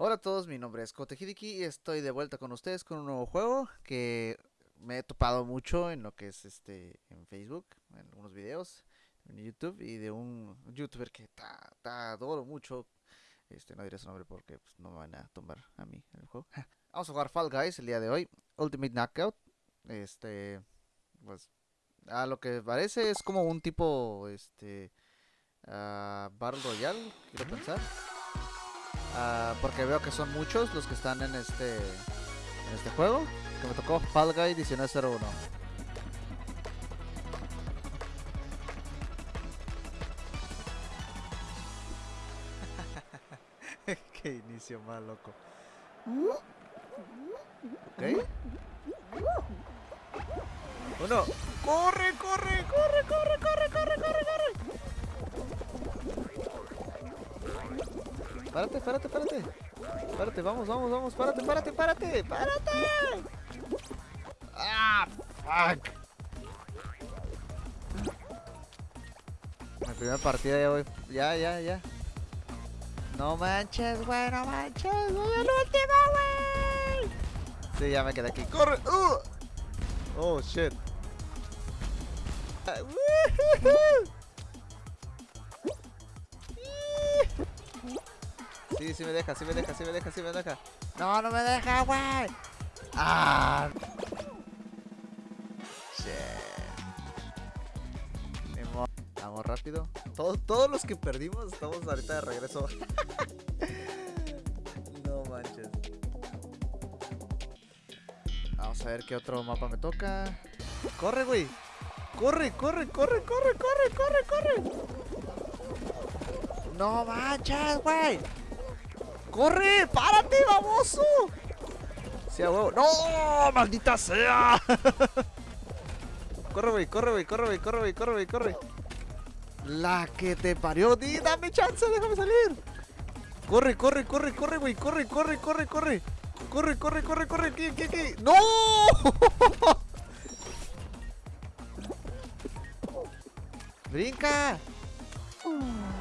Hola a todos, mi nombre es Kote Hideki y estoy de vuelta con ustedes con un nuevo juego que me he topado mucho en lo que es este en Facebook, en algunos videos, en YouTube y de un youtuber que ta, ta, adoro mucho. Este no diré su nombre porque pues, no me van a tomar a mí el juego. Vamos a jugar Fall Guys el día de hoy, Ultimate Knockout. Este pues a lo que parece es como un tipo este uh, Battle Royale, quiero pensar. Uh, porque veo que son muchos los que están en este en este juego. Que me tocó Fall Guy 1901. Qué inicio más loco. Ok. Uno. ¡Corre, corre, corre, corre, corre, corre, corre, corre! Párate, párate, párate. Párate, vamos, vamos, vamos. Párate, párate, párate. Párate. Ah, fuck. Primera partida ya voy. Ya, ya, ya. No manches, güey, no manches. Voy al último, güey. Sí, ya me quedé aquí. ¡Corre! Uh. Oh, shit. Uh, Sí, sí me deja, sí me deja, sí me deja, sí me deja. No, no me deja, güey. Ah. Vamos rápido. Todos, todos los que perdimos estamos ahorita de regreso. no manches. Vamos a ver qué otro mapa me toca. Corre, güey. Corre, corre, corre, corre, corre, corre, corre. No manches, güey. ¡Corre! ¡Párate, baboso! ¡Sea huevo! ¡No! ¡Maldita sea! corre, güey, corre, güey, corre, güey, corre, güey, corre, güey, corre. La que te parió, di, dame chance, déjame salir. Corre, corre, corre, corre, güey, corre, corre, corre, corre. Corre, corre, corre, corre, ¿qué, qué, qué? ¡No! ¡Brinca!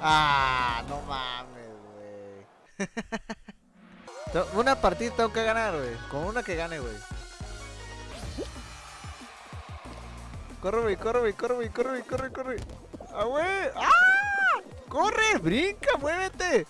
¡Ah! No mames. una partida tengo que ganar, güey. Con una que gane, güey. Corre, güey, corre, güey, corre, güey, corre, corre, corre. ¡Ah, güey! ¡Ah! ¡Corre! ¡Brinca! ¡Muévete!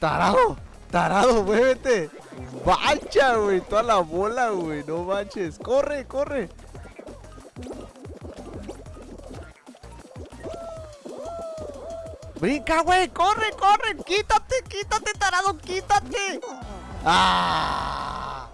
¡Tarado! ¡Tarado! ¡Muévete! ¡Mancha, güey! Toda la bola, güey. No manches. ¡Corre, corre! Brinca, güey, corre, corre, quítate, quítate, tarado, quítate. ¡Ah!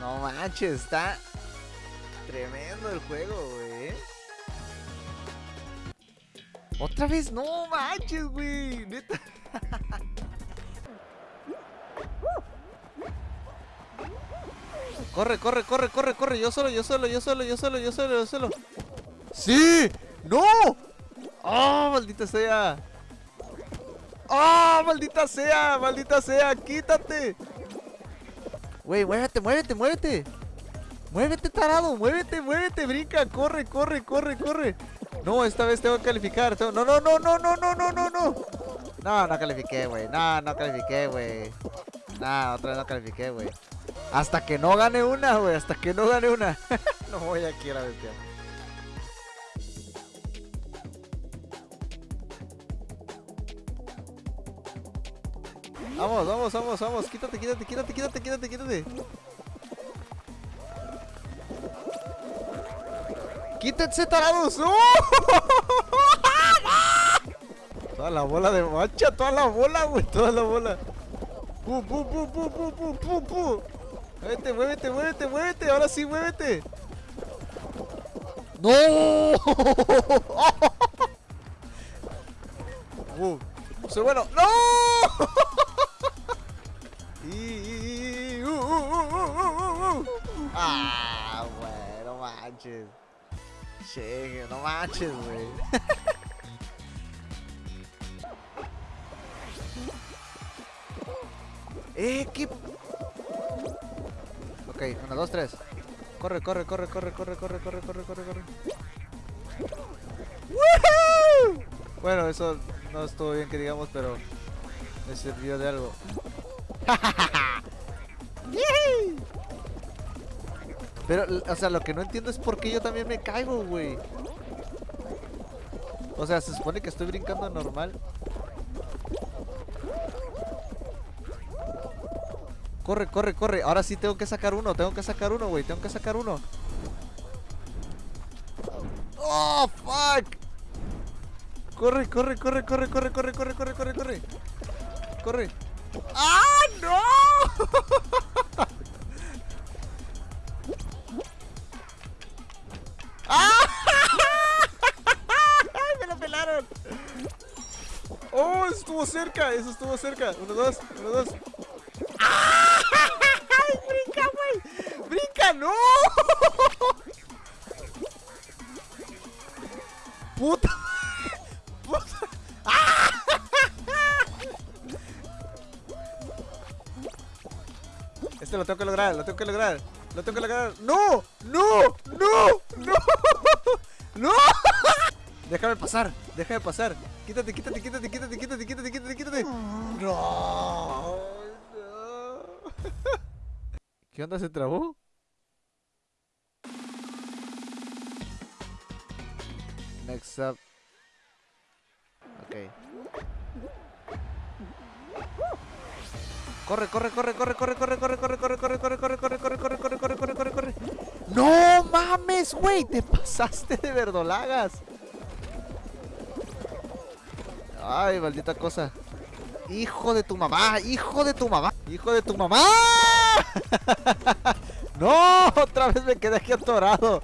No manches, está tremendo el juego, güey. Otra vez, no manches, güey, neta. Corre, corre, corre, corre, corre, yo solo, yo solo, yo solo, yo solo, yo solo, yo solo. ¡Sí! ¡No! ¡Oh, maldita sea! ¡Oh, maldita sea! ¡Maldita sea! ¡Quítate! Güey, muévete, muévete, muévete. Muévete, tarado, muévete, muévete, brinca, corre, corre, corre, corre. No, esta vez tengo que calificar. No, no, no, no, no, no, no, no, no, no. No, califiqué, güey. No, no califiqué, güey. No, otra vez no califiqué, güey. Hasta que no gane una, güey. Hasta que no gane una. no voy aquí a la bestia. Vamos, vamos, vamos, vamos. Quítate, quítate, quítate, quítate, quítate, quítate. ¡Quítense, tarados! ¡Oh! Toda la bola de mancha, toda la bola, güey, toda la bola. ¡Pum, pum, pum, pum, pum, pum, pum, pum! Muévete, muévete, muévete, muévete. Ahora sí, muévete. ¡No! ¡Uh! ¡Soy bueno! ¡No! Manches. Che, no manches, güey. eh, qué. Ok, una, dos, tres. Corre, corre, corre, corre, corre, corre, corre, corre, corre, corre. Bueno, eso no estuvo bien que digamos, pero me sirvió de algo. Pero, o sea, lo que no entiendo es por qué yo también me caigo, güey. O sea, se supone que estoy brincando normal. Corre, corre, corre. Ahora sí tengo que sacar uno. Tengo que sacar uno, güey. Tengo que sacar uno. ¡Oh, fuck! Corre, corre, corre, corre, corre, corre, corre, corre, corre, corre. Corre. Cerca! Eso estuvo cerca. Uno, dos, uno, dos. ¡Ay, brinca, güey! ¡Brinca, no! ¡Puta! ¡Puta! Este lo tengo que lograr, lo tengo que lograr. Lo tengo que lograr. ¡No! ¡No! ¡No! ¡No! ¡No! Déjame pasar, déjame pasar. Quítate, quítate, quítate, quítate, quítate, quítate, quítate. No. ¿Qué onda? ¿Se trabó? Next up. Ok. Corre, corre, corre, corre, corre, corre, corre, corre, corre, corre, corre, corre, corre, corre, corre, corre, corre, corre, corre, corre. No mames, güey, te pasaste de verdolagas. Ay, maldita cosa. Hijo de tu mamá, hijo de tu mamá, hijo de tu mamá. No, otra vez me quedé aquí atorado.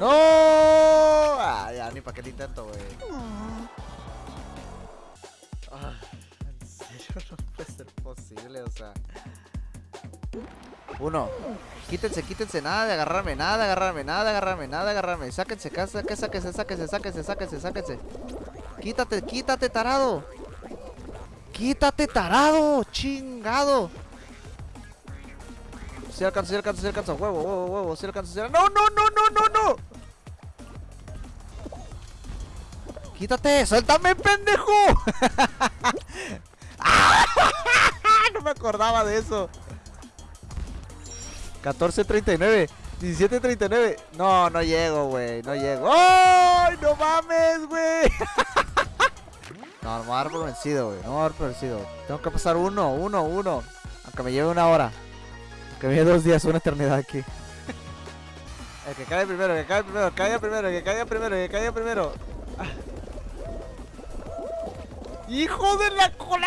No. Ah, ya, ni para qué te intento, güey. Ah, en serio, no puede ser posible, o sea. Uno. Quítense, quítense, nada de agarrarme, nada de agarrarme, nada de agarrarme, nada de agarrarme. Sáquense, sáquense, sáquense, sáquense, sáquense, sáquense, sáquense. Quítate, quítate, tarado. Quítate, tarado, chingado. Si alcanza, si alcanza, si alcanza. Huevo, huevo, huevo, si alcanza, si alcanza. No, no, no, no, no, no. Quítate, suéltame, pendejo. no me acordaba de eso. 14.39 17.39 No, no llego, güey No llego ¡Ay, no mames, güey! no, no me voy a dar por vencido, güey. No me voy a dar por vencido. Tengo que pasar uno, uno, uno. Aunque me lleve una hora. Aunque me lleve dos días, una eternidad aquí. Que caiga primero, el que caiga primero, caiga primero, el que caiga primero, el que caiga primero. ¡Hijo de la cola!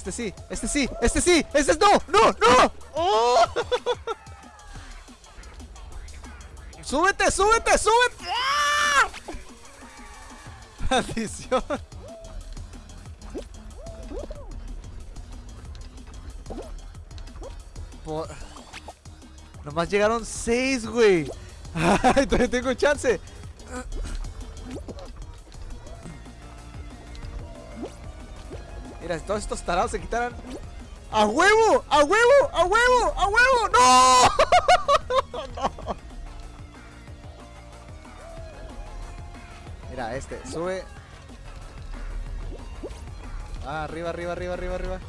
Este sí, este sí, este sí, este es no, no, no. ¡Oh! súbete, súbete, súbete. ¡Ah! Maldición. Por... Nomás llegaron seis, güey. Ay, todavía tengo chance. Todos estos tarados se quitaran. ¡A huevo! ¡A huevo! ¡A huevo! ¡A huevo! ¡No! Mira, este, sube. Ah, arriba, arriba, arriba, arriba, arriba.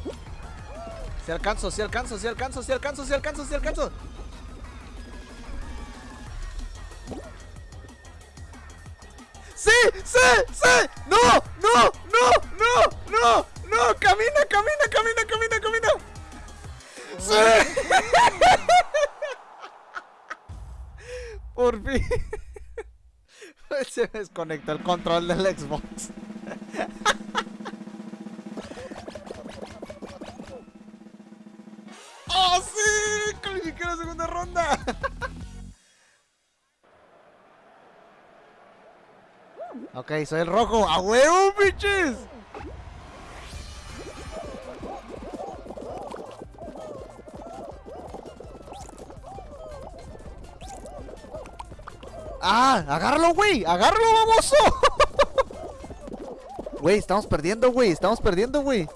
Si alcanzo, si alcanzo, si alcanzo, si alcanzo, si alcanzo, si alcanzo. ¡Sí! ¡Sí! ¡Sí! ¡No! Por fin. Se desconectó el control del Xbox. ¡Oh, sí! mierda! ok, soy el rojo. ¡A huevo, bitches! ¡Ah! ¡Agárralo, güey! ¡Agárralo, baboso! Güey, estamos perdiendo, güey. Estamos perdiendo, güey.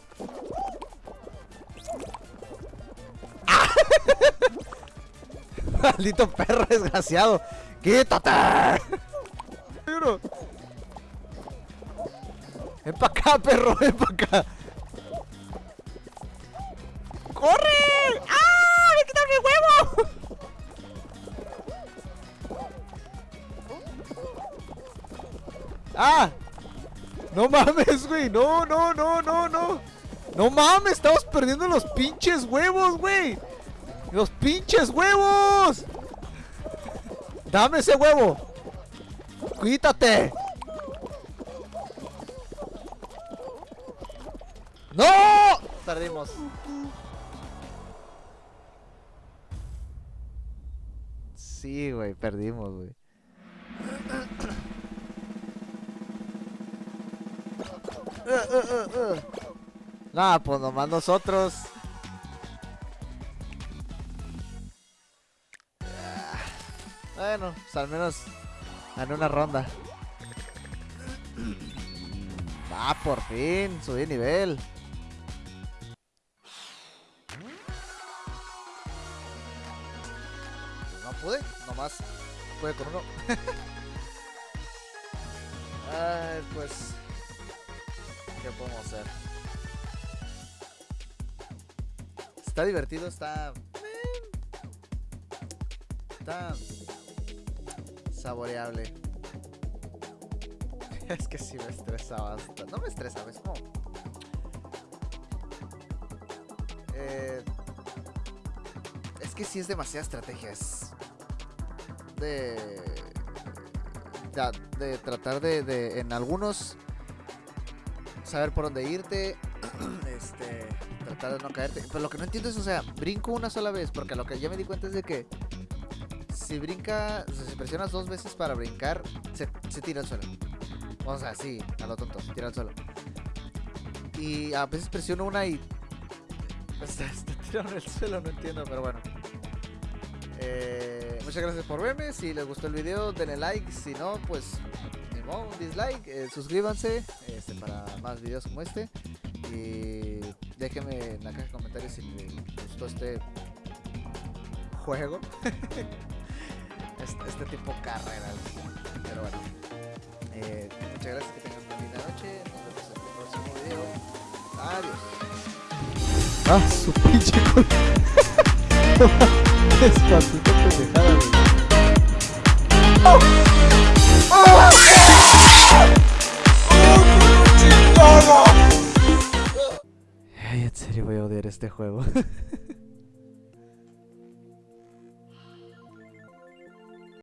Maldito perro desgraciado. ¡Quítate! Ven para acá, perro, ven para acá. ¡Ah! No mames, güey. No, no, no, no, no. No mames, estamos perdiendo los pinches huevos, güey. ¡Los pinches huevos! ¡Dame ese huevo! ¡Quítate! ¡No! Perdimos. Sí, güey, perdimos, güey. Uh, uh, nah, pues nomás nosotros. Bueno, pues al menos en una ronda. Ah, por fin, subí nivel. No pude, nomás pude con uno. Pues, ¿qué podemos hacer? Está divertido, está... Está saboreable. es que sí me estresa bastante. No me estresa, es como. Eh, es que sí es demasiada estrategia. Es de. De, tratar de, En algunos. Saber por dónde irte. este. Tratar de no caerte. Pero lo que no entiendo es, o sea, brinco una sola vez. Porque lo que ya me di cuenta es de que si brinca, o sea, si presionas dos veces para brincar, se, tira al suelo. O sea, sí, a lo tonto, tira al suelo. Y a veces presiono una y. Está, está tirado en el suelo, no entiendo, pero bueno. Eh, muchas gracias por verme. Si les gustó el video, denle like. Si no, pues un dislike. Eh, suscríbanse este, para más videos como este. Y déjenme en la caja de comentarios si les gustó este juego. este, este, tipo carreras. Pero bueno. Eh, muchas gracias, que tengan una linda noche. Nos vemos en el próximo video. Adiós. Ah, su pinche Despacito pendejada, güey. ¡Oh! ¡Oh! Ay, en serio voy a odiar este juego.